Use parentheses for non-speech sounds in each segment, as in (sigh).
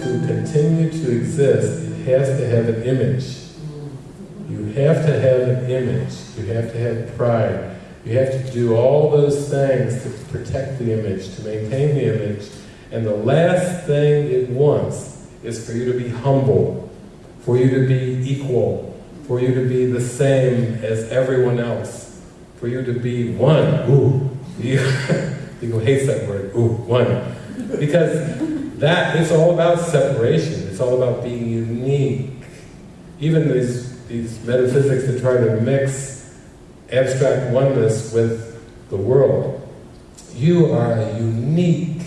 continue to exist, it has to have an image. You have to have an image. You have to have pride. You have to do all those things to protect the image, to maintain the image. And the last thing it wants is for you to be humble, for you to be equal, for you to be the same as everyone else, for you to be one. Ooh, (laughs) people hate that word. Ooh, one. Because that is all about separation. It's all about being unique. Even these, these metaphysics that try to mix abstract oneness with the world. You are a unique,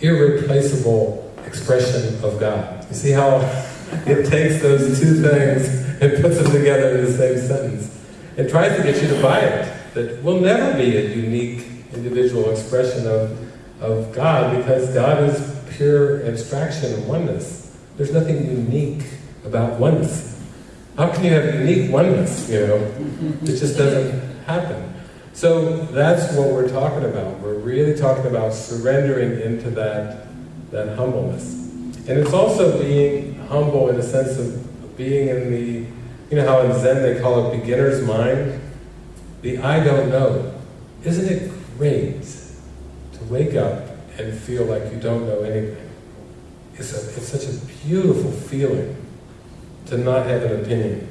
irreplaceable expression of God. You see how (laughs) it takes those two things and puts them together in the same sentence. It tries to get you to buy it, that we'll never be a unique individual expression of, of God because God is pure abstraction and oneness. There's nothing unique about oneness. How can you have unique oneness, you know? It just doesn't happen. So that's what we're talking about. We're really talking about surrendering into that, that humbleness. And it's also being humble in the sense of being in the, you know how in Zen they call it beginner's mind? The I don't know. Isn't it great to wake up and feel like you don't know anything. It's, a, it's such a beautiful feeling to not have an opinion,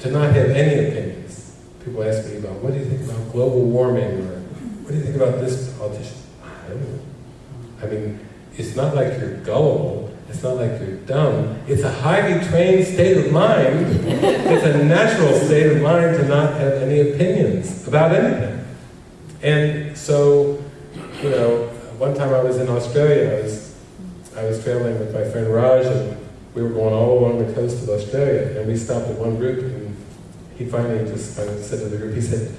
to not have any opinions. People ask me about, what do you think about global warming, or what do you think about this politician? I don't know. I mean, it's not like you're gullible, it's not like you're dumb. It's a highly trained state of mind. it's a natural state of mind to not have any opinions about anything. And so, time I was in Australia, I was, I was traveling with my friend Raj, and we were going all along the coast of Australia, and we stopped at one group, and he finally just said to the group, he said,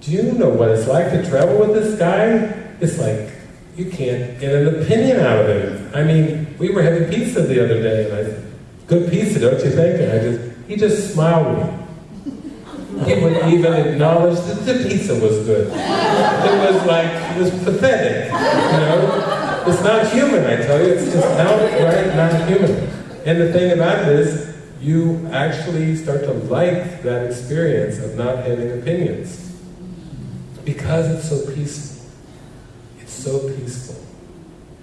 do you know what it's like to travel with this guy? It's like, you can't get an opinion out of him. I mean, we were having pizza the other day, and I said, good pizza, don't you think? And I just, he just smiled at me. He wouldn't even acknowledge that the pizza was good. It was like, it was pathetic, you know? It's not human, I tell you, it's just outright not human. And the thing about it is, you actually start to like that experience of not having opinions. Because it's so peaceful. It's so peaceful.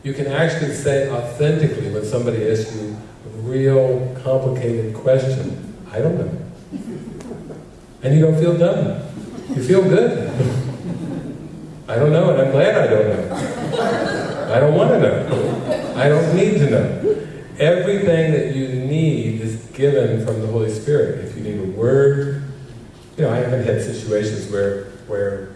You can actually say authentically when somebody asks you a real complicated question, I don't know. And you don't feel dumb. You feel good. I don't know, and I'm glad I don't know. I don't want to know. I don't need to know. Everything that you need is given from the Holy Spirit. If you need a word, you know, I haven't had situations where where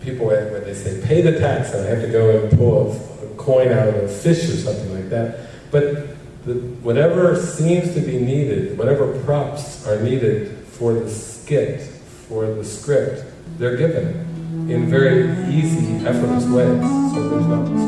people, when they say, pay the tax, and I have to go and pull a, a coin out of a fish or something like that. But the, whatever seems to be needed, whatever props are needed for the skit, for the script, they're given in very easy, effortless ways. So there's not this